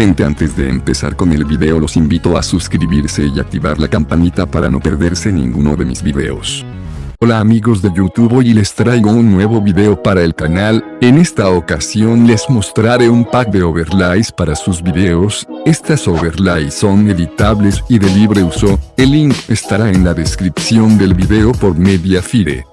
Gente antes de empezar con el video los invito a suscribirse y activar la campanita para no perderse ninguno de mis videos. Hola amigos de YouTube hoy les traigo un nuevo video para el canal, en esta ocasión les mostraré un pack de overlays para sus videos, estas overlays son editables y de libre uso, el link estará en la descripción del video por Mediafire.